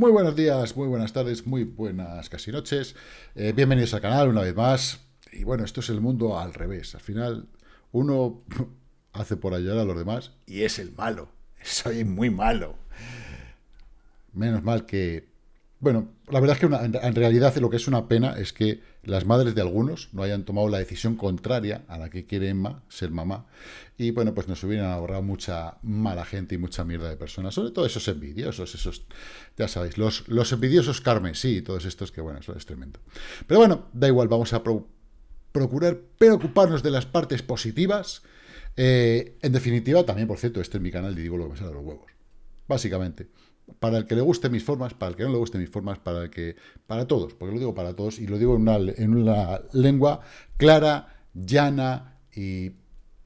Muy buenos días, muy buenas tardes, muy buenas casi noches. Eh, bienvenidos al canal una vez más. Y bueno, esto es el mundo al revés. Al final, uno hace por ayudar a los demás y es el malo. Soy muy malo. Menos mal que bueno, la verdad es que en realidad lo que es una pena es que las madres de algunos no hayan tomado la decisión contraria a la que quiere Emma, ser mamá, y bueno, pues nos hubieran ahorrado mucha mala gente y mucha mierda de personas, sobre todo esos envidiosos, esos, ya sabéis, los, los envidiosos Carmen, sí, todos estos que bueno, eso es tremendo. Pero bueno, da igual, vamos a procurar preocuparnos de las partes positivas. Eh, en definitiva, también, por cierto, este es mi canal y digo lo que me sale de los huevos, básicamente para el que le guste mis formas, para el que no le guste mis formas, para el que para todos, porque lo digo para todos y lo digo en una, en una lengua clara, llana y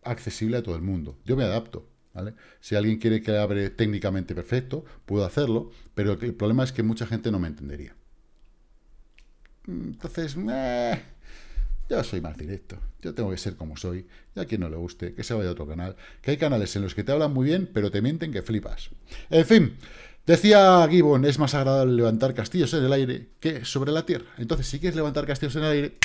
accesible a todo el mundo. Yo me adapto, ¿vale? Si alguien quiere que abre técnicamente perfecto, puedo hacerlo, pero el problema es que mucha gente no me entendería. Entonces, yo soy más directo. Yo tengo que ser como soy. Y a quien no le guste, que se vaya a otro canal. Que hay canales en los que te hablan muy bien, pero te mienten que flipas. En fin, Decía Gibbon, es más agradable levantar castillos en el aire que sobre la tierra. Entonces, si quieres levantar castillos en el aire,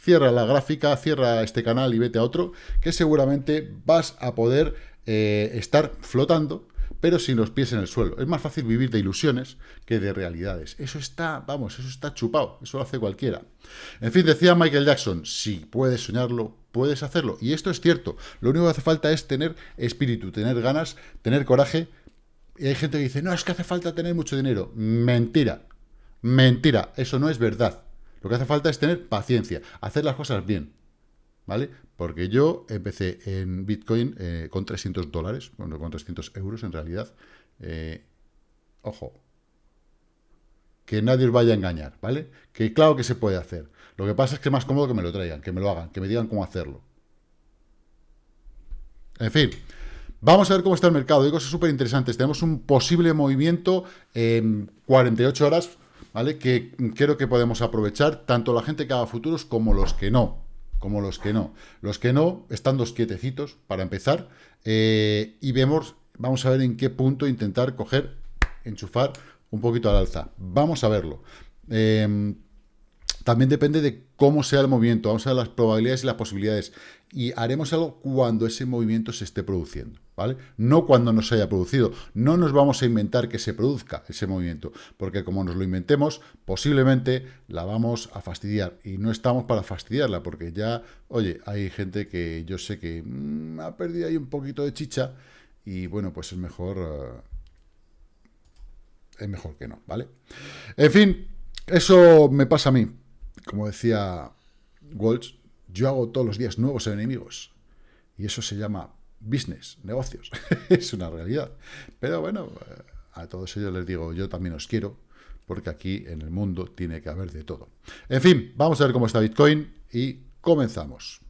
cierra la gráfica, cierra este canal y vete a otro, que seguramente vas a poder eh, estar flotando, pero sin los pies en el suelo. Es más fácil vivir de ilusiones que de realidades. Eso está, vamos, eso está chupado, eso lo hace cualquiera. En fin, decía Michael Jackson, si puedes soñarlo, puedes hacerlo. Y esto es cierto, lo único que hace falta es tener espíritu, tener ganas, tener coraje, y hay gente que dice, no, es que hace falta tener mucho dinero. Mentira, mentira, eso no es verdad. Lo que hace falta es tener paciencia, hacer las cosas bien, ¿vale? Porque yo empecé en Bitcoin eh, con 300 dólares, bueno, con 300 euros en realidad. Eh, ojo, que nadie os vaya a engañar, ¿vale? Que claro que se puede hacer. Lo que pasa es que es más cómodo que me lo traigan, que me lo hagan, que me digan cómo hacerlo. En fin, Vamos a ver cómo está el mercado. Hay cosas súper interesantes. Tenemos un posible movimiento en 48 horas, ¿vale? Que creo que podemos aprovechar tanto la gente que haga futuros como los que no. Como los que no. Los que no están dos quietecitos para empezar. Eh, y vemos, vamos a ver en qué punto intentar coger, enchufar un poquito al alza. Vamos a verlo. Eh, también depende de cómo sea el movimiento, vamos a ver las probabilidades y las posibilidades. Y haremos algo cuando ese movimiento se esté produciendo, ¿vale? No cuando no se haya producido. No nos vamos a inventar que se produzca ese movimiento, porque como nos lo inventemos, posiblemente la vamos a fastidiar. Y no estamos para fastidiarla, porque ya, oye, hay gente que yo sé que mm, ha perdido ahí un poquito de chicha, y bueno, pues es mejor... Eh, es mejor que no, ¿vale? En fin, eso me pasa a mí como decía Walsh, yo hago todos los días nuevos enemigos. Y eso se llama business, negocios. es una realidad. Pero bueno, eh, a todos ellos les digo, yo también os quiero, porque aquí en el mundo tiene que haber de todo. En fin, vamos a ver cómo está Bitcoin y comenzamos.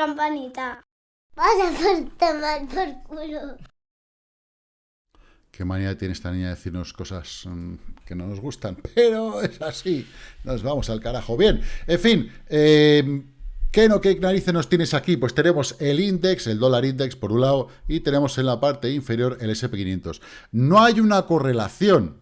Campanita. Vas a tomar por culo. Qué manía tiene esta niña de decirnos cosas mm, que no nos gustan, pero es así. Nos vamos al carajo. Bien, en fin, eh, ¿Qué no, qué narices nos tienes aquí? Pues tenemos el index, el dólar index por un lado, y tenemos en la parte inferior el SP500. No hay una correlación,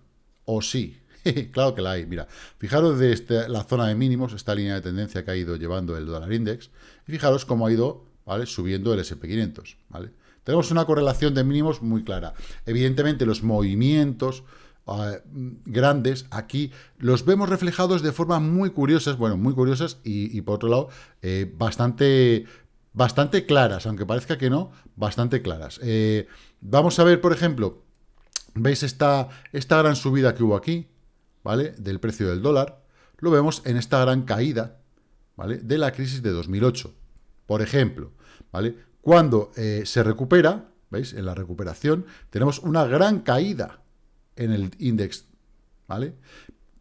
o sí, claro que la hay. Mira, fijaros de este, la zona de mínimos, esta línea de tendencia que ha ido llevando el dólar index, y fijaros cómo ha ido subiendo el SP500. ¿vale? Tenemos una correlación de mínimos muy clara. Evidentemente, los movimientos ah, grandes aquí los vemos reflejados de forma muy curiosas, bueno, muy curiosas y, por otro lado, eh, bastante, bastante claras, aunque parezca que no, bastante claras. Eh, vamos a ver, por ejemplo, ¿veis esta, esta gran subida que hubo aquí? ¿Vale? Del precio del dólar, lo vemos en esta gran caída, ¿vale? De la crisis de 2008. Por ejemplo, ¿vale? Cuando eh, se recupera, ¿veis? En la recuperación tenemos una gran caída en el índice, ¿vale?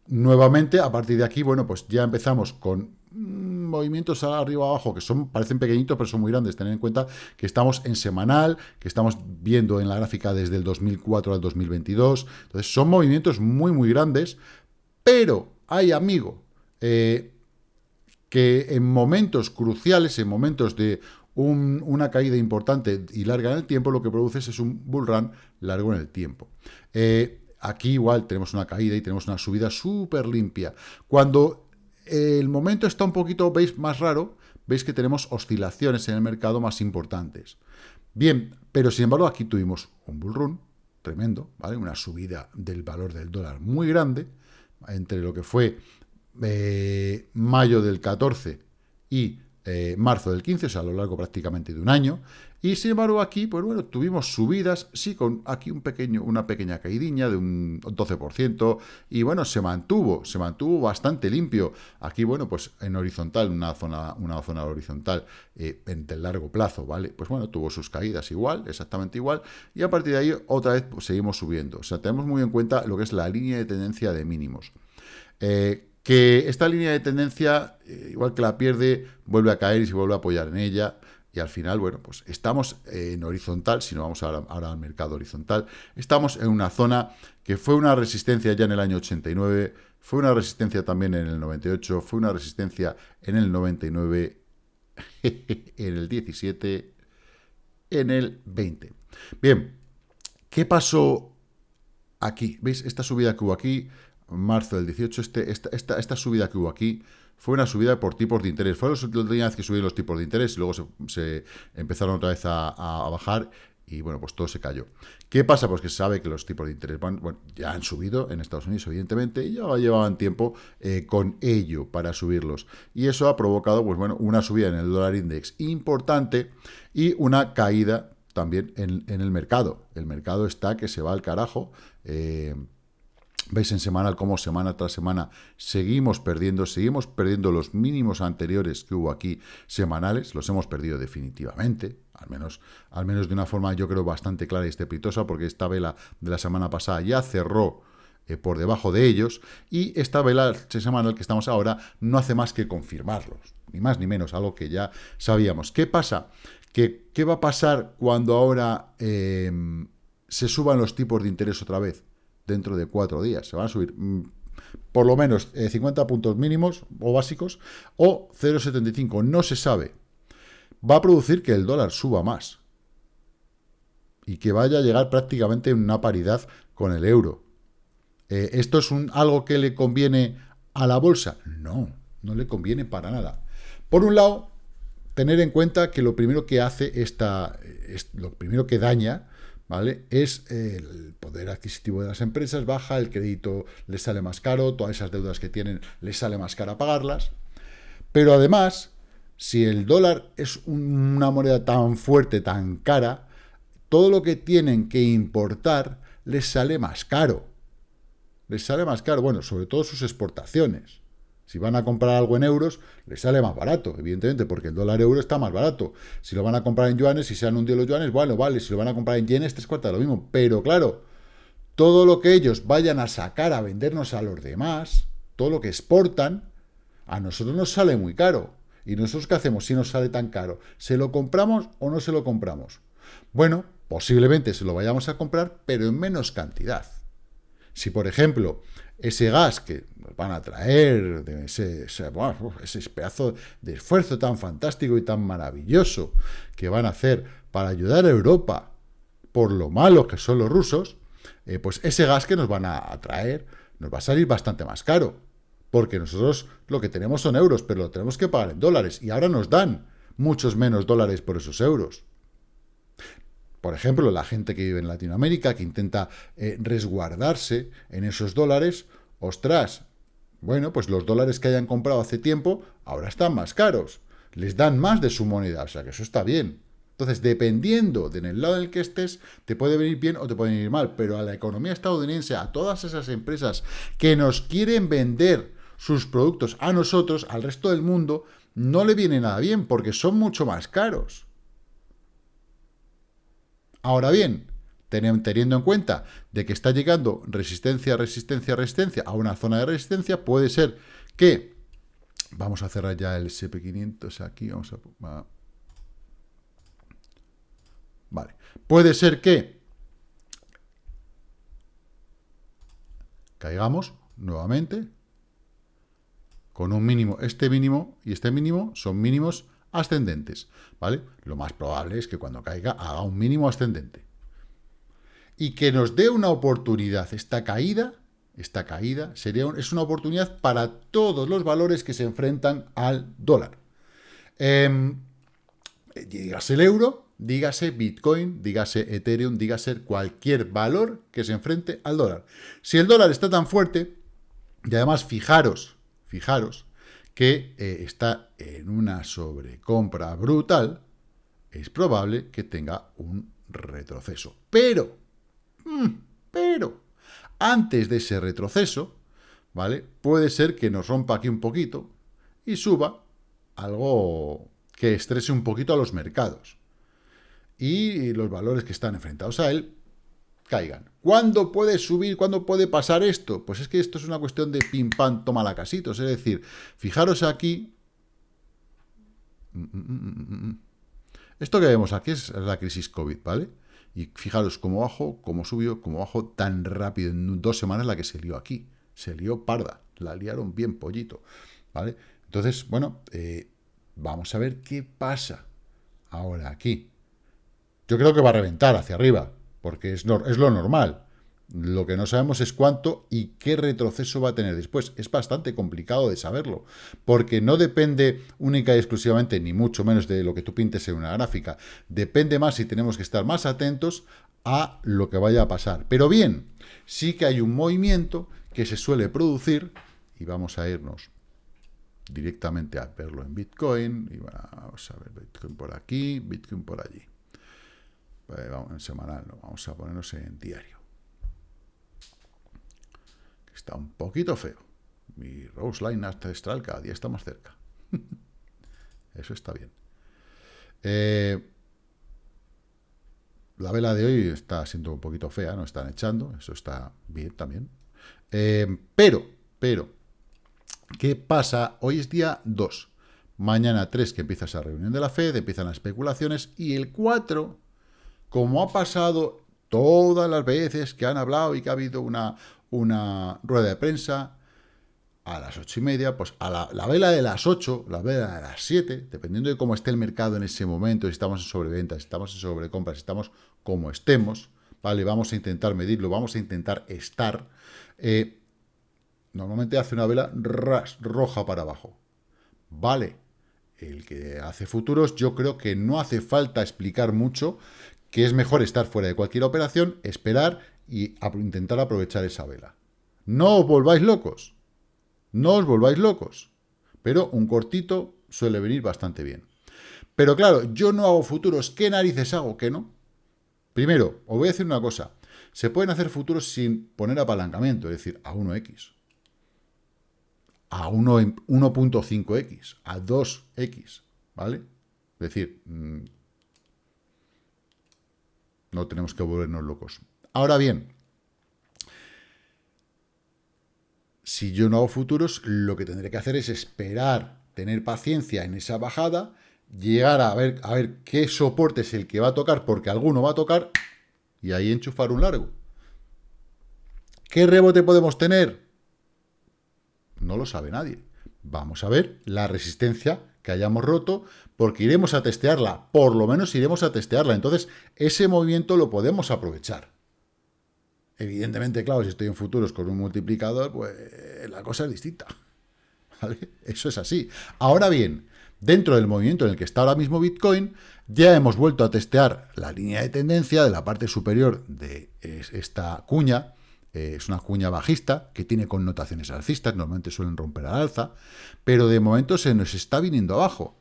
Nuevamente, a partir de aquí, bueno, pues ya empezamos con movimientos arriba abajo que son parecen pequeñitos pero son muy grandes. Tener en cuenta que estamos en semanal, que estamos viendo en la gráfica desde el 2004 al 2022. Entonces son movimientos muy muy grandes, pero hay amigo eh, que en momentos cruciales, en momentos de una caída importante y larga en el tiempo, lo que produces es un bull run largo en el tiempo. Eh, aquí igual tenemos una caída y tenemos una subida súper limpia. Cuando el momento está un poquito, veis, más raro, veis que tenemos oscilaciones en el mercado más importantes. Bien, pero sin embargo aquí tuvimos un bull run tremendo, ¿vale? Una subida del valor del dólar muy grande, entre lo que fue eh, mayo del 14 y eh, marzo del 15, o sea, a lo largo prácticamente de un año. Y sin embargo aquí, pues bueno, tuvimos subidas, sí, con aquí un pequeño, una pequeña caídiña de un 12%, y bueno, se mantuvo, se mantuvo bastante limpio. Aquí, bueno, pues en horizontal, una zona, una zona horizontal eh, en el largo plazo, ¿vale? Pues bueno, tuvo sus caídas igual, exactamente igual, y a partir de ahí otra vez pues, seguimos subiendo. O sea, tenemos muy en cuenta lo que es la línea de tendencia de mínimos. Eh, que esta línea de tendencia, eh, igual que la pierde, vuelve a caer y se vuelve a apoyar en ella, y al final, bueno, pues estamos en horizontal, si no vamos ahora, al mercado horizontal, estamos en una zona que fue una resistencia ya en el año 89, fue una resistencia también en el 98, fue una resistencia en el 99, en el 17, en el 20. Bien, ¿qué pasó aquí? ¿Veis? Esta subida que hubo aquí marzo del 18, este, esta, esta, esta, subida que hubo aquí fue una subida por tipos de interés. Fue la última vez que subieron los tipos de interés y luego se, empezaron otra vez a, bajar y bueno, pues todo se cayó. ¿Qué pasa? Pues que se sabe que los tipos de interés bueno, ya han subido en Estados Unidos, evidentemente, y ya llevaban tiempo eh, con ello para subirlos. Y eso ha provocado, pues bueno, una subida en el dólar index importante y una caída también en, en el mercado. El mercado está que se va al carajo. Eh, Veis en semanal cómo semana tras semana seguimos perdiendo, seguimos perdiendo los mínimos anteriores que hubo aquí semanales, los hemos perdido definitivamente, al menos, al menos de una forma yo creo bastante clara y estrepitosa, porque esta vela de la semana pasada ya cerró eh, por debajo de ellos, y esta vela semanal que estamos ahora no hace más que confirmarlos, ni más ni menos, algo que ya sabíamos. ¿Qué pasa? ¿Qué, qué va a pasar cuando ahora eh, se suban los tipos de interés otra vez? Dentro de cuatro días. Se van a subir mm, por lo menos 50 eh, puntos mínimos o básicos o 0,75. No se sabe. Va a producir que el dólar suba más y que vaya a llegar prácticamente en una paridad con el euro. Eh, ¿Esto es un, algo que le conviene a la bolsa? No, no le conviene para nada. Por un lado, tener en cuenta que lo primero que hace esta, lo primero que daña ¿vale? Es el poder adquisitivo de las empresas baja, el crédito les sale más caro, todas esas deudas que tienen les sale más cara pagarlas. Pero además, si el dólar es una moneda tan fuerte, tan cara, todo lo que tienen que importar les sale más caro. Les sale más caro, bueno, sobre todo sus exportaciones. Si van a comprar algo en euros, les sale más barato, evidentemente, porque el dólar euro está más barato. Si lo van a comprar en yuanes, si se han hundido los yuanes, bueno, vale. Si lo van a comprar en yenes, tres cuartas lo mismo. Pero claro, todo lo que ellos vayan a sacar a vendernos a los demás, todo lo que exportan, a nosotros nos sale muy caro. ¿Y nosotros qué hacemos si nos sale tan caro? ¿Se lo compramos o no se lo compramos? Bueno, posiblemente se lo vayamos a comprar, pero en menos cantidad. Si, por ejemplo, ese gas que nos van a traer, de ese, ese, pedazo de esfuerzo tan fantástico y tan maravilloso que van a hacer para ayudar a Europa por lo malos que son los rusos, eh, pues ese gas que nos van a traer nos va a salir bastante más caro, porque nosotros lo que tenemos son euros, pero lo tenemos que pagar en dólares, y ahora nos dan muchos menos dólares por esos euros. Por ejemplo, la gente que vive en Latinoamérica, que intenta eh, resguardarse en esos dólares, ostras, bueno, pues los dólares que hayan comprado hace tiempo, ahora están más caros. Les dan más de su moneda, o sea que eso está bien. Entonces, dependiendo de en el lado en el que estés, te puede venir bien o te puede venir mal, pero a la economía estadounidense, a todas esas empresas que nos quieren vender sus productos a nosotros, al resto del mundo, no le viene nada bien, porque son mucho más caros. Ahora bien, teniendo en cuenta de que está llegando resistencia, resistencia, resistencia a una zona de resistencia, puede ser que Vamos a cerrar ya el SP500 aquí. Vamos a... Vale. Puede ser que caigamos nuevamente con un mínimo. Este mínimo y este mínimo son mínimos ascendentes, ¿vale? Lo más probable es que cuando caiga haga un mínimo ascendente. Y que nos dé una oportunidad. Esta caída, esta caída sería es una oportunidad para todos los valores que se enfrentan al dólar. Eh, dígase el euro, dígase Bitcoin, dígase Ethereum, dígase cualquier valor que se enfrente al dólar. Si el dólar está tan fuerte, y además fijaros, fijaros, que eh, está en una sobrecompra brutal, es probable que tenga un retroceso. Pero, mm, pero, antes de ese retroceso, ¿vale? Puede ser que nos rompa aquí un poquito y suba algo que estrese un poquito a los mercados. Y los valores que están enfrentados a él caigan. ¿Cuándo puede subir? ¿Cuándo puede pasar esto? Pues es que esto es una cuestión de pim pam, toma la casitos. Es decir, fijaros aquí. Esto que vemos aquí es la crisis COVID, ¿vale? Y fijaros cómo bajo, cómo subió, cómo bajo tan rápido. En dos semanas la que se lió aquí. Se lió parda. La liaron bien pollito, ¿vale? Entonces, bueno, eh, vamos a ver qué pasa ahora aquí. Yo creo que va a reventar hacia arriba porque es, lo normal. Lo que no sabemos es cuánto y qué retroceso va a tener después. Es bastante complicado de saberlo, porque no depende única y exclusivamente, ni mucho menos de lo que tú pintes en una gráfica. Depende más y tenemos que estar más atentos a lo que vaya a pasar. Pero bien, sí que hay un movimiento que se suele producir, y vamos a irnos directamente a verlo en Bitcoin, y vamos a ver Bitcoin por aquí, Bitcoin por allí. Pues en semanal, no, vamos a ponernos en diario. Está un poquito feo. Mi Rose Line astral cada día está más cerca. Eso está bien. Eh, la vela de hoy está siendo un poquito fea, no están echando, eso está bien también. Eh, pero, pero, ¿qué pasa? Hoy es día 2. Mañana 3 que empieza esa reunión de la FED, empiezan las especulaciones, y el 4 como ha pasado todas las veces que han hablado y que ha habido una, una rueda de prensa, a las ocho y media, pues a la, vela de las ocho, la vela de las siete, dependiendo de cómo esté el mercado en ese momento, si estamos en sobreventa, si estamos en sobrecompra, si estamos como estemos, ¿vale? Vamos a intentar medirlo, vamos a intentar estar. Eh, normalmente hace una vela roja para abajo. Vale, el que hace futuros, yo creo que no hace falta explicar mucho que es mejor estar fuera de cualquier operación, esperar y intentar aprovechar esa vela. No os volváis locos, no os volváis locos, pero un cortito suele venir bastante bien. Pero claro, yo no hago futuros, ¿qué narices hago? ¿Qué no? Primero, os voy a decir una cosa, se pueden hacer futuros sin poner apalancamiento, es decir, a 1x, a 1.5x, a 2x, ¿vale? Es decir, mm, no tenemos que volvernos locos. Ahora bien, si yo no hago futuros, lo que tendré que hacer es esperar, tener paciencia en esa bajada, llegar a ver, a ver qué soporte es el que va a tocar, porque alguno va a tocar, y ahí enchufar un largo. ¿Qué rebote podemos tener? No lo sabe nadie. Vamos a ver la resistencia que hayamos roto, porque iremos a testearla, por lo menos iremos a testearla. Entonces, ese movimiento lo podemos aprovechar. Evidentemente, claro, si estoy en futuros con un multiplicador, pues la cosa es distinta. Eso es así. Ahora bien, dentro del movimiento en el que está ahora mismo Bitcoin, ya hemos vuelto a testear la línea de tendencia de la parte superior de esta cuña, eh, es una cuña bajista que tiene connotaciones alcistas, normalmente suelen romper al alza, pero de momento se nos está viniendo abajo.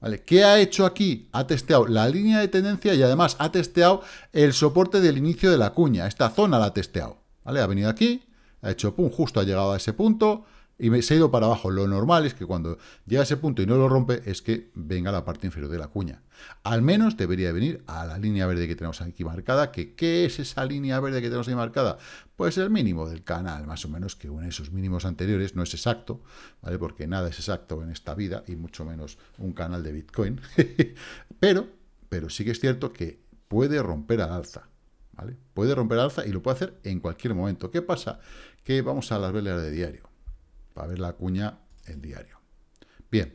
¿Vale? ¿Qué ha hecho aquí? Ha testeado la línea de tendencia y además ha testeado el soporte del inicio de la cuña. Esta zona la ha testeado. ¿Vale? Ha venido aquí, ha hecho pum, justo ha llegado a ese punto y me, se ha ido para abajo. Lo normal es que cuando llega a ese punto y no lo rompe, es que venga la parte inferior de la cuña. Al menos debería venir a la línea verde que tenemos aquí marcada. Que, ¿Qué es esa línea verde que tenemos ahí marcada? Pues el mínimo del canal, más o menos, que une esos mínimos anteriores. No es exacto, ¿vale? Porque nada es exacto en esta vida, y mucho menos un canal de Bitcoin. pero, pero sí que es cierto que puede romper al alza. ¿Vale? Puede romper al alza y lo puede hacer en cualquier momento. ¿Qué pasa? Que vamos a las velas de diario para ver la cuña en diario. Bien.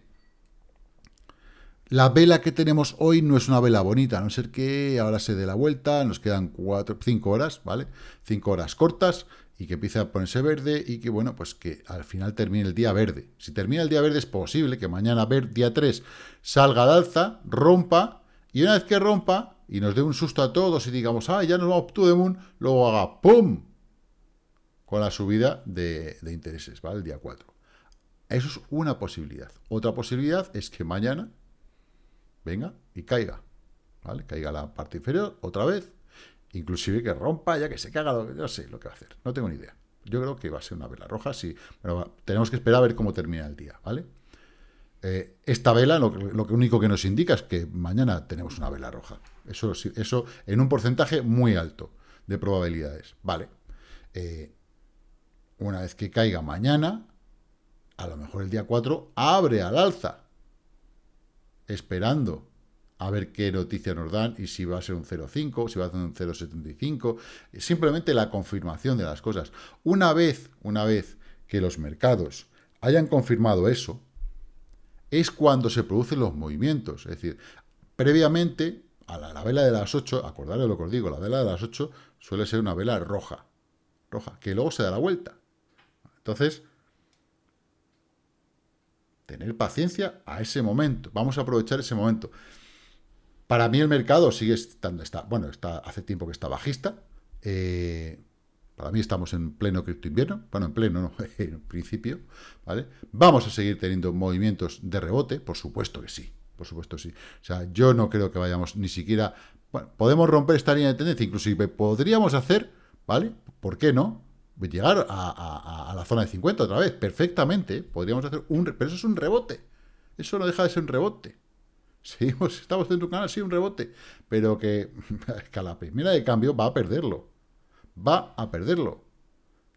La vela que tenemos hoy no es una vela bonita, a no ser que ahora se dé la vuelta, nos quedan cuatro, cinco horas, ¿vale? Cinco horas cortas y que empiece a ponerse verde y que, bueno, pues que al final termine el día verde. Si termina el día verde es posible que mañana, ver, día 3, salga al alza, rompa, y una vez que rompa y nos dé un susto a todos y digamos, ah, ya nos vamos to the moon, luego haga ¡pum! Con la subida de, intereses, ¿vale? El día 4. Eso es una posibilidad. Otra posibilidad es que mañana venga y caiga, ¿vale? Caiga la parte inferior otra vez, inclusive que rompa, ya que se caga, no sé lo que va a hacer, no tengo ni idea. Yo creo que va a ser una vela roja, sí, tenemos que esperar a ver cómo termina el día, ¿vale? Eh, esta vela lo, lo, único que nos indica es que mañana tenemos una vela roja. Eso, eso en un porcentaje muy alto de probabilidades, ¿vale? Eh, una vez que caiga mañana, a lo mejor el día 4, abre al alza, esperando a ver qué noticia nos dan y si va a ser un 0,5, si va a ser un 0,75, simplemente la confirmación de las cosas. Una vez, una vez que los mercados hayan confirmado eso, es cuando se producen los movimientos. Es decir, previamente, a la, la vela de las 8, acordaros lo que os digo, la vela de las 8 suele ser una vela roja, roja, que luego se da la vuelta. Entonces, tener paciencia a ese momento. Vamos a aprovechar ese momento. Para mí el mercado sigue estando, está, bueno, está, hace tiempo que está bajista. Eh, para mí estamos en pleno cripto invierno. Bueno, en pleno, no, en principio. ¿vale? Vamos a seguir teniendo movimientos de rebote, por supuesto que sí. Por supuesto sí. O sea, yo no creo que vayamos ni siquiera... Bueno, podemos romper esta línea de tendencia, inclusive podríamos hacer, ¿vale? ¿Por qué no? Llegar a, la zona de 50 otra vez, perfectamente, podríamos hacer un... Pero eso es un rebote, eso no deja de ser un rebote. Seguimos, estamos en tu canal, sí, un rebote, pero que, que a la primera de cambio va a perderlo, va a perderlo.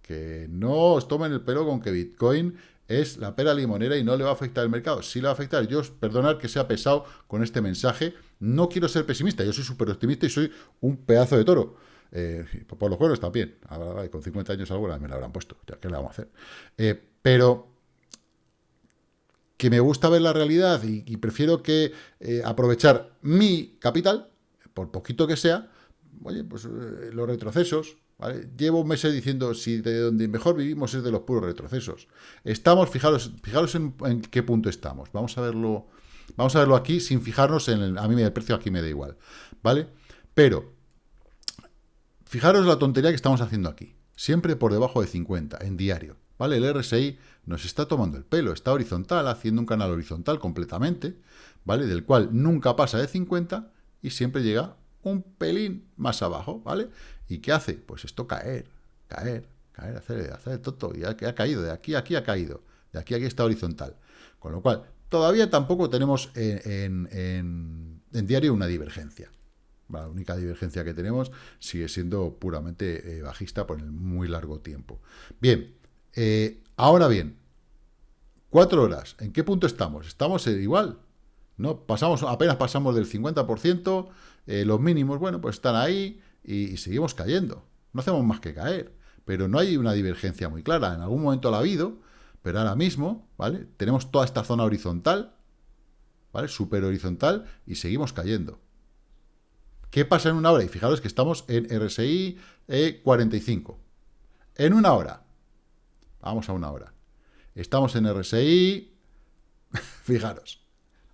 Que no os tomen el pelo con que Bitcoin es la pera limonera y no le va a afectar el mercado. Sí le va a afectar. Yo, perdonad que sea pesado con este mensaje, no quiero ser pesimista, yo soy súper optimista y soy un pedazo de toro. Eh, por los juegos también. con 50 años alguna me la habrán puesto. Ya, ¿Qué le vamos a hacer? Eh, pero que me gusta ver la realidad y, prefiero que eh, aprovechar mi capital, por poquito que sea, oye, pues los retrocesos, Llevo meses diciendo si de donde mejor vivimos es de los puros retrocesos. Estamos, fijaros, fijaros en, en, qué punto estamos. Vamos a verlo, vamos a verlo aquí sin fijarnos en el, a mí el precio aquí me da igual, ¿vale? Pero Fijaros la tontería que estamos haciendo aquí. Siempre por debajo de 50, en diario. ¿Vale? El RSI nos está tomando el pelo. Está horizontal, haciendo un canal horizontal completamente, ¿vale? Del cual nunca pasa de 50 y siempre llega un pelín más abajo, ¿vale? ¿Y qué hace? Pues esto caer, caer, caer, hacer, hacer todo. Y ha, ha caído, de aquí a aquí ha caído. De aquí a aquí está horizontal. Con lo cual, todavía tampoco tenemos en, en diario una divergencia. La única divergencia que tenemos sigue siendo puramente eh, bajista por el muy largo tiempo. Bien, eh, ahora bien, cuatro horas, ¿en qué punto estamos? Estamos igual, ¿no? Pasamos, apenas pasamos del 50%, eh, los mínimos, bueno, pues están ahí y, seguimos cayendo. No hacemos más que caer, pero no hay una divergencia muy clara. En algún momento la ha habido, pero ahora mismo, ¿vale? Tenemos toda esta zona horizontal, ¿vale? Super horizontal y seguimos cayendo. ¿Qué pasa en una hora? Y fijaros que estamos en RSI 45. En una hora. Vamos a una hora. Estamos en RSI, fijaros,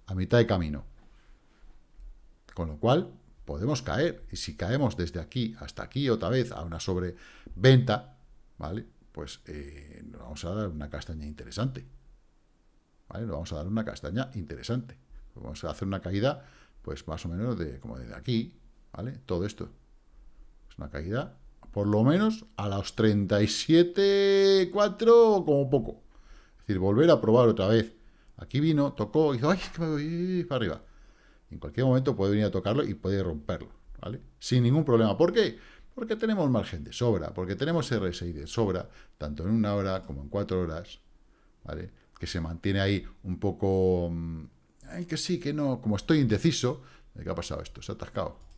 a mitad de camino. Con lo cual, podemos caer. Y si caemos desde aquí hasta aquí otra vez a una sobreventa, ¿vale? Pues eh, nos vamos a dar una castaña interesante. ¿Vale? Nos vamos a dar una castaña interesante. Vamos a hacer una caída, pues más o menos de como desde aquí, ¿vale? Todo esto. Es una caída, por lo menos, a los 37,4 como poco. decir, volver a probar otra vez. Aquí vino, tocó, dijo, ay, es que me voy para arriba. En cualquier momento puede venir a tocarlo y puede romperlo, ¿vale? Sin ningún problema. ¿Por qué? Porque tenemos margen de sobra, porque tenemos RSI de sobra, tanto en una hora como en cuatro horas, ¿vale? Que se mantiene ahí un poco... Mm, ay, que sí, que no, como estoy indeciso, ¿qué ha pasado esto? Se ha atascado.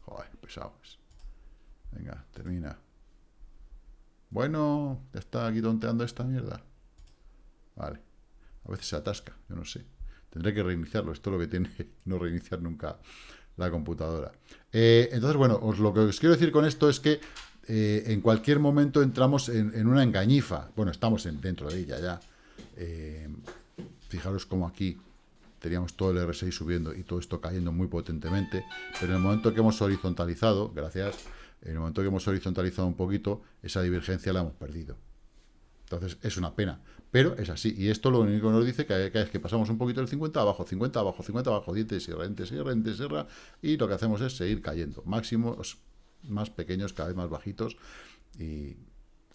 Venga, termina. Bueno, ya está aquí tonteando esta mierda. Vale. A veces se atasca, yo no sé. Tendré que reiniciarlo. Esto es lo que tiene no reiniciar nunca la computadora. Eh, entonces, bueno, os, lo que os quiero decir con esto es que eh, en cualquier momento entramos en, una engañifa. Bueno, estamos dentro de ella ya. Eh, fijaros como aquí teníamos todo el RSI subiendo y todo esto cayendo muy potentemente, pero en el momento que hemos horizontalizado, gracias, en el momento que hemos horizontalizado un poquito, esa divergencia la hemos perdido. Entonces, es una pena, pero es así. Y esto lo único que nos dice que, es que pasamos un poquito del 50 abajo, 50 abajo, 50 abajo, dientes y rentes y rentes y y lo que hacemos es seguir cayendo. Máximos más pequeños, cada vez más bajitos, y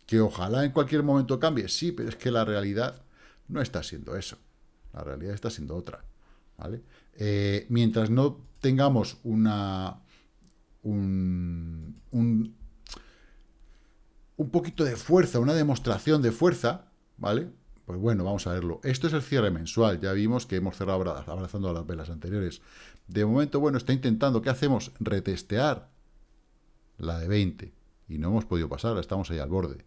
que ojalá en cualquier momento cambie. Sí, pero es que la realidad no está siendo eso. La realidad está siendo otra. ¿Vale? Eh, mientras no tengamos una un, un, poquito de fuerza, una demostración de fuerza, ¿vale? Pues bueno, vamos a verlo. Esto es el cierre mensual. Ya vimos que hemos cerrado abrazando a las velas anteriores. De momento, bueno, está intentando, ¿qué hacemos? Retestear la de 20. Y no hemos podido pasar, estamos ahí al borde.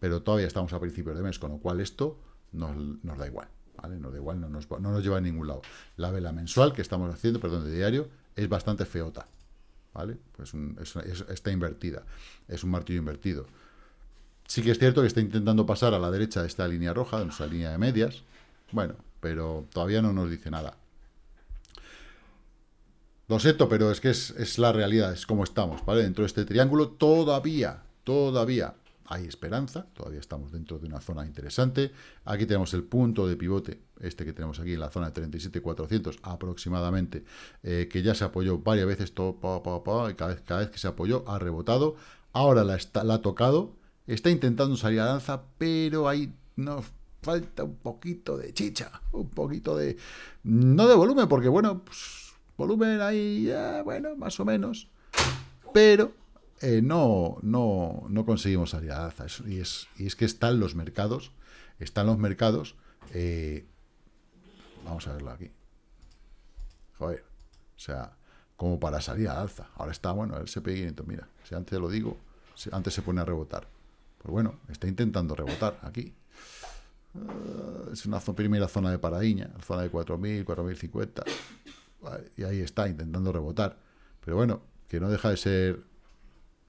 Pero todavía estamos a principios de mes, con lo cual esto nos, da igual. Nos da igual, no nos, no nos lleva a ningún lado. La vela mensual que estamos haciendo, perdón, de diario, es bastante feota. ¿Vale? Pues está invertida. Es un martillo invertido. Sí que es cierto que está intentando pasar a la derecha de esta línea roja, de nuestra línea de medias. Bueno, pero todavía no nos dice nada. Lo siento, pero es que es, la realidad, es como estamos, ¿vale? Dentro de este triángulo todavía, todavía hay esperanza, todavía estamos dentro de una zona interesante. Aquí tenemos el punto de pivote, este que tenemos aquí en la zona de 37.400 aproximadamente, eh, que ya se apoyó varias veces, todo, y cada vez, que se apoyó ha rebotado. Ahora la, ha tocado, Está intentando salir a danza, pero ahí nos falta un poquito de chicha, un poquito de... No de volumen, porque bueno, pues, volumen ahí, bueno, más o menos, pero eh, no, no, no conseguimos salir a danza. Y es, y es que están los mercados, están los mercados, eh, vamos a verlo aquí. Joder, o sea, como para salir a alza. Ahora está, bueno, el SP 500, mira, si antes lo digo, antes se pone a rebotar. Pues bueno, está intentando rebotar aquí. Ah, es una primera zona de paradiña, zona de 4.000, 4.050. Y ahí está, intentando rebotar. Pero bueno, que no deja de ser,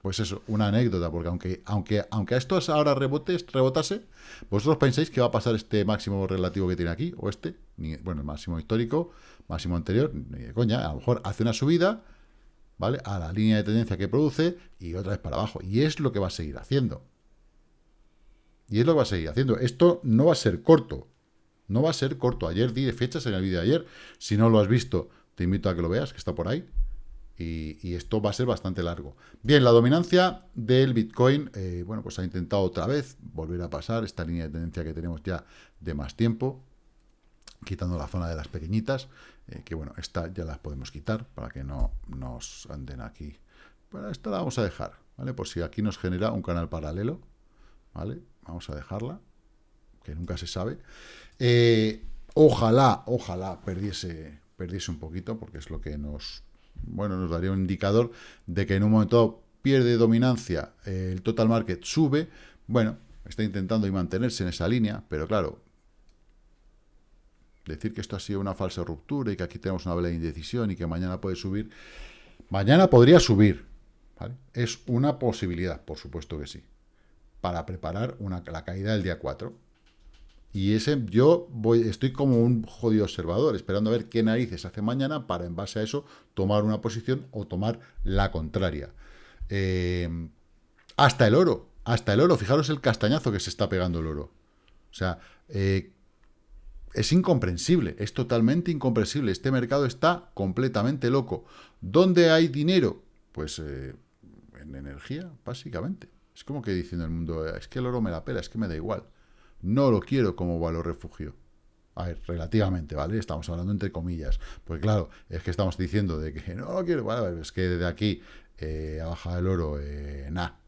pues eso, una anécdota, porque aunque, aunque, aunque a esto ahora rebotes, rebotase, vosotros pensáis que va a pasar este máximo relativo que tiene aquí, o este, bueno, el máximo histórico, máximo anterior, ni de coña, a lo mejor hace una subida, ¿vale? A la línea de tendencia que produce y otra vez para abajo. Y es lo que va a seguir haciendo. Y es lo que va a seguir haciendo. Esto no va a ser corto. No va a ser corto. Ayer di fechas en el vídeo de ayer. Si no lo has visto, te invito a que lo veas, que está por ahí. Y, esto va a ser bastante largo. Bien, la dominancia del Bitcoin, eh, bueno, pues ha intentado otra vez volver a pasar esta línea de tendencia que tenemos ya de más tiempo, quitando la zona de las pequeñitas, eh, que bueno, esta ya las podemos quitar para que no nos anden aquí. Bueno, esta la vamos a dejar, ¿vale? Por si aquí nos genera un canal paralelo, ¿vale? Vamos a dejarla, que nunca se sabe. Eh, ojalá, ojalá perdiese, perdiese un poquito, porque es lo que nos, bueno, nos daría un indicador de que en un momento pierde dominancia, eh, el total market sube, bueno, está intentando mantenerse en esa línea, pero claro, decir que esto ha sido una falsa ruptura y que aquí tenemos una vela de indecisión y que mañana puede subir, mañana podría subir, Es una posibilidad, por supuesto que sí para preparar una, la caída del día 4. Y ese yo voy, estoy como un jodido observador, esperando a ver qué narices hace mañana para, en base a eso, tomar una posición o tomar la contraria. Eh, hasta el oro, hasta el oro. Fijaros el castañazo que se está pegando el oro. O sea, eh, es incomprensible, es totalmente incomprensible. Este mercado está completamente loco. ¿Dónde hay dinero? Pues eh, en energía, básicamente. Es como que diciendo el mundo, es que el oro me la pela, es que me da igual. No lo quiero como valor refugio. A ver, relativamente, ¿vale? Estamos hablando entre comillas. Pues claro, es que estamos diciendo de que no lo quiero, es que desde aquí eh, ha bajado el oro, eh, nada,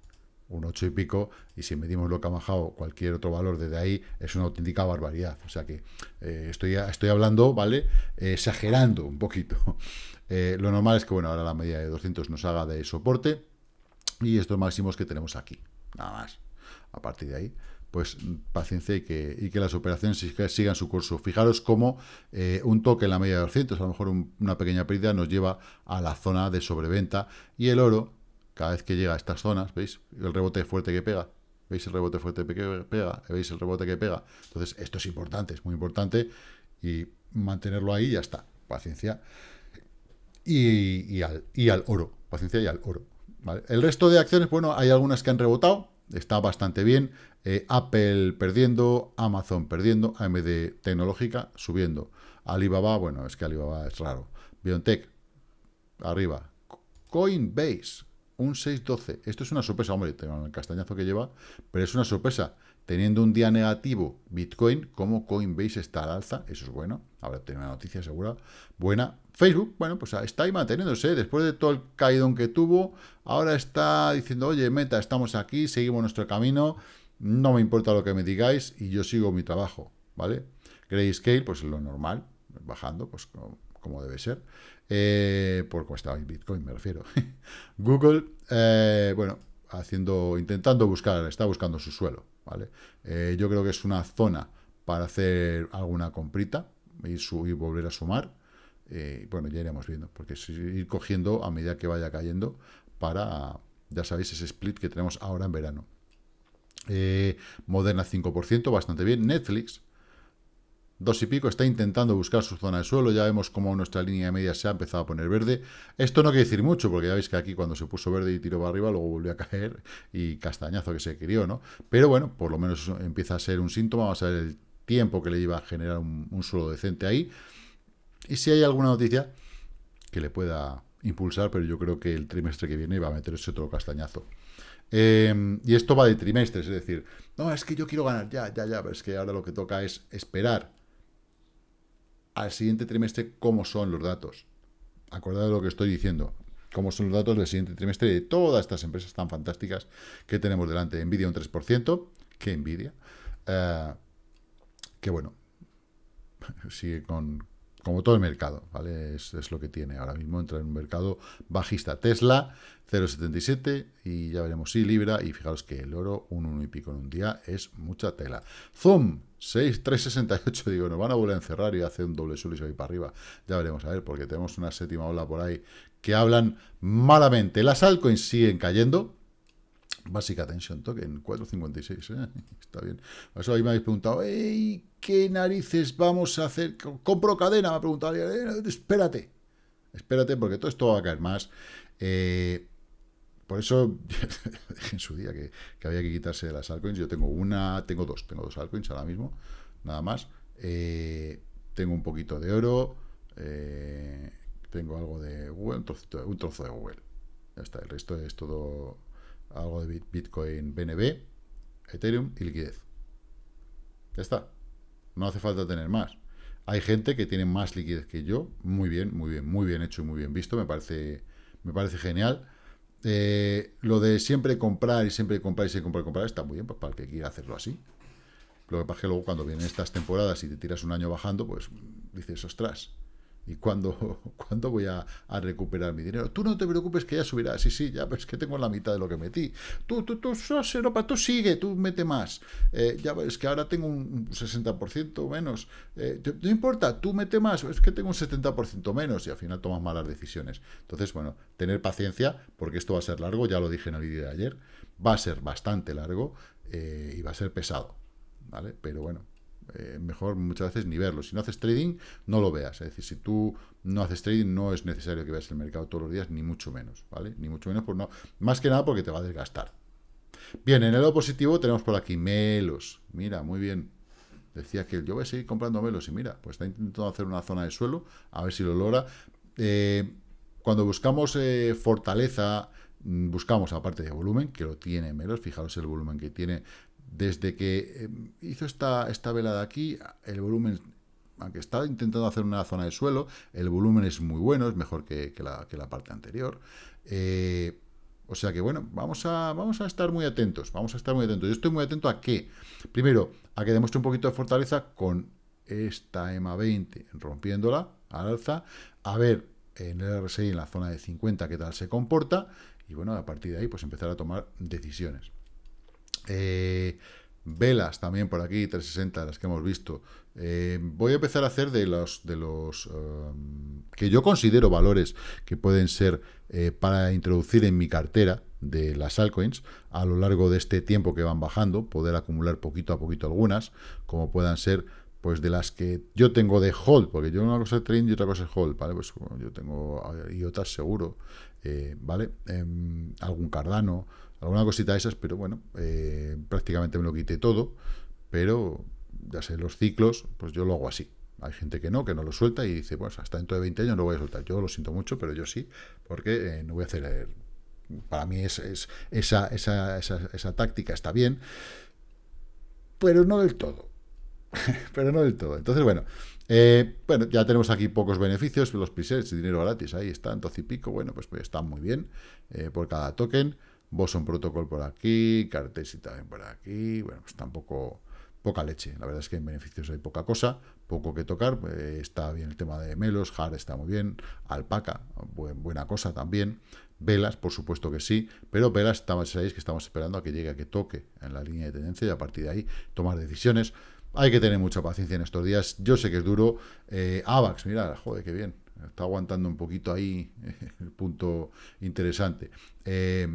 un 8 y pico, y si medimos lo que ha bajado cualquier otro valor desde ahí, es una auténtica barbaridad. O sea que eh, estoy, estoy hablando, ¿vale? exagerando un poquito. lo normal es que, bueno, ahora la media de 200 nos haga de soporte, y estos máximos que tenemos aquí, nada más. A partir de ahí, pues paciencia y que, y que las operaciones sigan su curso. Fijaros cómo eh, un toque en la media de 200, a lo mejor una pequeña pérdida, nos lleva a la zona de sobreventa. Y el oro, cada vez que llega a estas zonas, ¿veis? El rebote fuerte que pega. ¿Veis el rebote fuerte que pega? ¿Veis el rebote que pega? Entonces, esto es importante, es muy importante. Y mantenerlo ahí ya está. Paciencia. Y, al, y al oro. Paciencia y al oro. El resto de acciones, bueno, hay algunas que han rebotado, está bastante bien. Eh, Apple perdiendo, Amazon perdiendo, AMD tecnológica subiendo. Alibaba, bueno, es que Alibaba es raro. BioNTech, arriba. Coinbase, un 6.12. Esto es una sorpresa, hombre, tengo el castañazo que lleva, pero es una sorpresa. Teniendo un día negativo Bitcoin, como Coinbase está al alza, eso es bueno. Ahora tiene una noticia segura, buena. Facebook, bueno, pues está ahí manteniéndose. Después de todo el caídón que tuvo, ahora está diciendo, oye, Meta, estamos aquí, seguimos nuestro camino, no me importa lo que me digáis y yo sigo mi trabajo, ¿vale? Grayscale, pues lo normal, bajando, pues como, debe ser. Eh, por cómo estaba Bitcoin, me refiero. Google, eh, bueno, haciendo, intentando buscar, está buscando su suelo, ¿vale? Eh, yo creo que es una zona para hacer alguna comprita y, y volver a sumar. Eh, bueno, ya iremos viendo, porque es ir cogiendo a medida que vaya cayendo para, ya sabéis, ese split que tenemos ahora en verano. Eh, Moderna 5%, bastante bien. Netflix, dos y pico, está intentando buscar su zona de suelo, ya vemos cómo nuestra línea media se ha empezado a poner verde. Esto no quiere decir mucho, porque ya veis que aquí cuando se puso verde y tiró para arriba, luego volvió a caer y castañazo que se crió, ¿no? Pero bueno, por lo menos empieza a ser un síntoma, vamos a ver el tiempo que le iba a generar un, suelo decente ahí. Y si hay alguna noticia que le pueda impulsar, pero yo creo que el trimestre que viene va a meter ese otro castañazo. Em, y esto va de trimestres, es decir, no, es que yo quiero ganar ya, ya, ya, pero es que ahora lo que toca es esperar al siguiente trimestre cómo son los datos. Acordad de lo que estoy diciendo. Cómo son los datos del siguiente trimestre de todas estas empresas tan fantásticas que tenemos delante. Nvidia un 3%. ¿Qué Nvidia? Eh, que bueno, sigue con, como todo el mercado, ¿vale? Es, lo que tiene ahora mismo, entra en un mercado bajista. Tesla, 0,77 y ya veremos si Libra, y fijaros que el oro, un 1 y pico en un día, es mucha tela. Zoom, 6,368, digo, nos van a volver a encerrar y hacer un doble suelo y se va para arriba. Ya veremos, a ver, porque tenemos una séptima ola por ahí que hablan malamente. Las altcoins siguen cayendo, Básica Tension Token, 4.56, ¿eh? está bien. Por eso ahí me habéis preguntado, ¿qué narices vamos a hacer? ¿Compro cadena? Me ha preguntado, eh, espérate, espérate, porque todo esto va a caer más. Eh, por eso en su día que, había que quitarse de las altcoins. Yo tengo una, tengo dos, tengo dos altcoins ahora mismo, nada más. tengo un poquito de oro, tengo algo de Google, un, un trozo de Google. Ya está, el resto es todo algo de Bitcoin BNB, Ethereum y liquidez. Ya está. No hace falta tener más. Hay gente que tiene más liquidez que yo. Muy bien, muy bien, muy bien hecho y muy bien visto. Me parece, me parece genial. Eh, lo de siempre comprar y siempre comprar y siempre comprar y comprar está muy bien, pues para el que quiera hacerlo así. Lo que pasa es que luego cuando vienen estas temporadas y te tiras un año bajando, pues dices, ostras, ¿Y cuándo, ¿cuándo voy a, recuperar mi dinero? Tú no te preocupes que ya subirá. Sí, sí, ya, pero es que tengo la mitad de lo que metí. Tú, tú, tú, Europa, tú sigue, tú mete más. Eh, ya ves que ahora tengo un 60% menos. Eh, no importa, tú mete más. Es que tengo un 70% menos y al final tomas malas decisiones. Entonces, bueno, tener paciencia porque esto va a ser largo. Ya lo dije en el vídeo de ayer. Va a ser bastante largo eh, y va a ser pesado. ¿Vale? Pero bueno, eh, mejor muchas veces ni verlo. Si no haces trading, no lo veas. Es decir, si tú no haces trading, no es necesario que veas el mercado todos los días, ni mucho menos, ¿vale? Ni mucho menos, por no, más que nada porque te va a desgastar. Bien, en el lado positivo tenemos por aquí Melos. Mira, muy bien. Decía que yo voy a seguir comprando Melos y mira, pues está intentando hacer una zona de suelo, a ver si lo logra. Eh, cuando buscamos eh, fortaleza, mm, buscamos aparte de volumen, que lo tiene Melos, fijaros el volumen que tiene desde que em, hizo esta, esta vela de aquí, el volumen, aunque está intentando hacer una zona de suelo, el volumen es muy bueno, es mejor que, la, parte anterior. Eh, o sea que, bueno, vamos a, vamos a estar muy atentos, vamos a estar muy atentos. Yo estoy muy atento a qué. Primero, a que demuestre un poquito de fortaleza con esta EMA 20 rompiéndola al alza, a ver en el RSI en la zona de 50 qué tal se comporta, y bueno, a partir de ahí pues empezar a tomar decisiones. Eh, velas también por aquí, 360, las que hemos visto. Eh, voy a empezar a hacer de los, de los um, que yo considero valores que pueden ser eh, para introducir en mi cartera de las altcoins a lo largo de este tiempo que van bajando, poder acumular poquito a poquito algunas, como puedan ser pues de las que yo tengo de hold, porque yo una cosa es trading y otra cosa es hold, ¿vale? Pues yo tengo y otras seguro, ¿vale? Em, algún Cardano, alguna cosita de esas, pero bueno, eh, prácticamente me lo quité todo, pero ya sé, los ciclos, pues yo lo hago así. Hay gente que no, que no lo suelta y dice, pues hasta dentro de 20 años lo voy a soltar. Yo lo siento mucho, pero yo sí, porque eh, no voy a hacer... para mí es, esa, esa, esa, esa táctica está bien, pero no del todo pero no del todo. Entonces, bueno, eh, bueno, ya tenemos aquí pocos beneficios, los presets, dinero gratis, ahí están, 12 y pico, bueno, pues, pues están muy bien eh, por cada token. Boson Protocol por aquí, Cartesi también por aquí, bueno, pues tampoco poca leche, la verdad es que en beneficios hay poca cosa, poco que tocar, eh, está bien el tema de Melos, Har está muy bien, Alpaca, buena cosa también, Velas, por supuesto que sí, pero Velas, estamos, que estamos esperando a que llegue, a que toque en la línea de tendencia y a partir de ahí tomar decisiones, hay que tener mucha paciencia en estos días. Yo sé que es duro. Eh, AVAX, mira, joder, qué bien. Está aguantando un poquito ahí el punto interesante. Eh,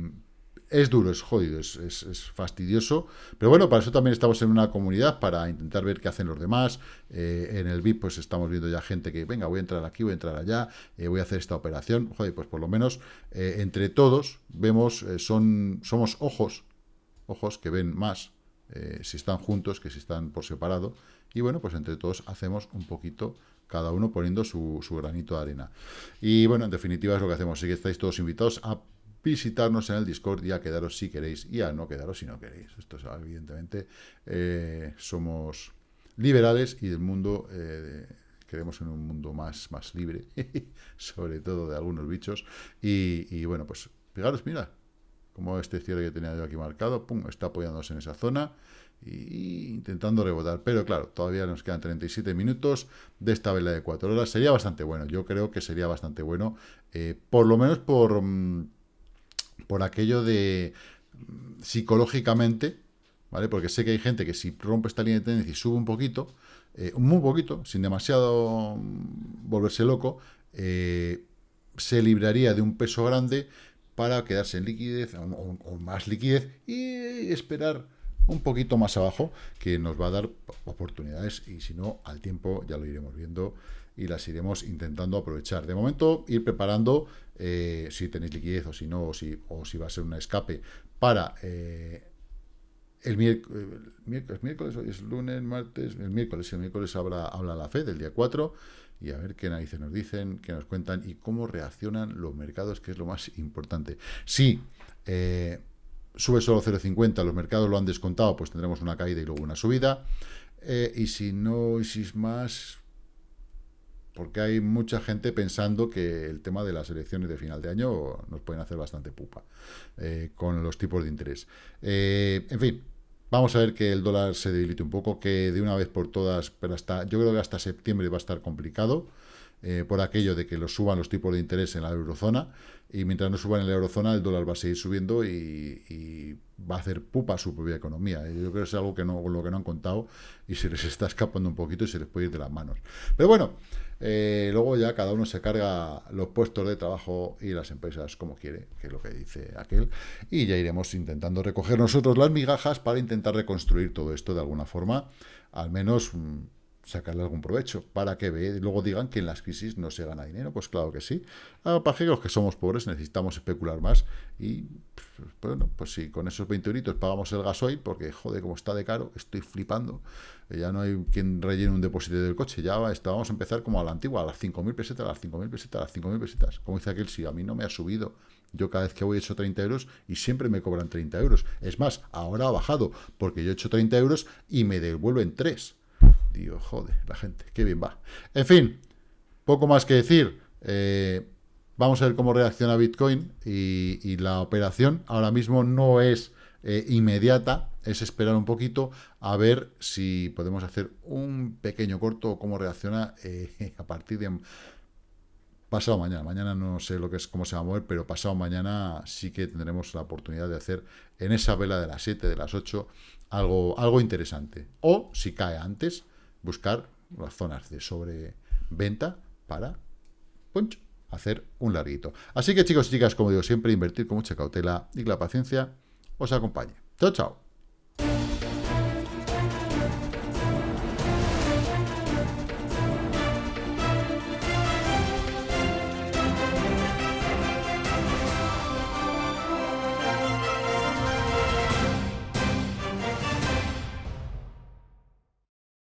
es duro, es jodido, es, fastidioso. Pero bueno, para eso también estamos en una comunidad, para intentar ver qué hacen los demás. Eh, en el VIP, pues estamos viendo ya gente que, venga, voy a entrar aquí, voy a entrar allá, voy a hacer esta operación. Joder, pues por lo menos entre todos vemos, son, somos ojos, ojos que ven más eh, si están juntos que si están por separado. Y bueno, pues entre todos hacemos un poquito, cada uno poniendo su, granito de arena. Y bueno, en definitiva es lo que hacemos. Así que estáis todos invitados a visitarnos en el Discord y a quedaros si queréis y a no quedaros si no queréis. Esto es evidentemente, eh, somos liberales y del mundo... Eh, queremos en un mundo más, más libre, sobre todo de algunos bichos. Y, y bueno, pues fijaros, mira, como este cierre que tenía yo aquí marcado, pum, está apoyándose en esa zona y intentando rebotar. Pero claro, todavía nos quedan 37 minutos de esta vela de 4 horas. Sería bastante bueno, yo creo que sería bastante bueno, eh, por lo menos por, mm, por aquello de mm, psicológicamente, ¿vale? Porque sé que hay gente que si rompe esta línea de tendencia y sube un poquito, eh, muy poquito, sin demasiado mm, volverse loco, eh, se libraría de un peso grande para quedarse en liquidez o, más liquidez y esperar un poquito más abajo que nos va a dar oportunidades y si no, al tiempo ya lo iremos viendo y las iremos intentando aprovechar. De momento, ir preparando eh, si tenéis liquidez o si no, o si, o si va a ser un escape para eh, el, miércoles, miércoles, hoy es lunes, martes, el miércoles, el miércoles habla, habla la FED del día 4 y a ver qué narices nos dicen, qué nos cuentan y cómo reaccionan los mercados, que es lo más importante. Si eh, sube solo 0,50, los mercados lo han descontado, pues tendremos una caída y luego una subida. Y si no, y si es más, porque hay mucha gente pensando que el tema de las elecciones de final de año nos pueden hacer bastante pupa eh, con los tipos de interés. en fin, Vamos a ver que el dólar se debilite un poco, que de una vez por todas, pero hasta yo creo que hasta septiembre va a estar complicado, eh, por aquello de que lo suban los tipos de interés en la eurozona, y mientras no suban en la eurozona, el dólar va a seguir subiendo y, va a hacer pupa su propia economía. Yo creo que es algo que no, lo que no han contado y se les está escapando un poquito y se les puede ir de las manos. Pero bueno, eh, luego ya cada uno se carga los puestos de trabajo y las empresas como quiere, que es lo que dice aquel, y ya iremos intentando recoger nosotros las migajas para intentar reconstruir todo esto de alguna forma, al menos mm, sacarle algún provecho para que ve, luego digan que en las crisis no se gana dinero. Pues claro que sí. Ah, para que los que somos pobres necesitamos especular más y pues, bueno, pues si con esos 20 euritos pagamos el gasoil, porque joder, como está de caro, estoy flipando. Ya no hay quien rellene un depósito del coche. Ya vamos a empezar como a la antigua, a las 5.000 pesetas, a las 5.000 pesetas, a las 5.000 pesetas. Como dice aquel, si a mí no me ha subido. Yo cada vez que voy he hecho 30 euros y siempre me cobran 30 euros. Es más, ahora ha bajado, porque yo he hecho 30 euros y me devuelven 3. Digo, joder, la gente, qué bien va. En fin, poco más que decir. Eh, vamos a ver cómo reacciona Bitcoin y, la operación ahora mismo no es eh, inmediata, es esperar un poquito a ver si podemos hacer un pequeño corto, cómo reacciona eh, a partir de pasado mañana. Mañana no sé lo que es, cómo se va a mover, pero pasado mañana sí que tendremos la oportunidad de hacer en esa vela de las 7, de las 8, algo, algo interesante. O, si cae antes, buscar las zonas de sobreventa para hacer un larguito. Así que chicos y chicas, como digo siempre, invertir con mucha cautela y que la paciencia os acompañe. Chao, chao.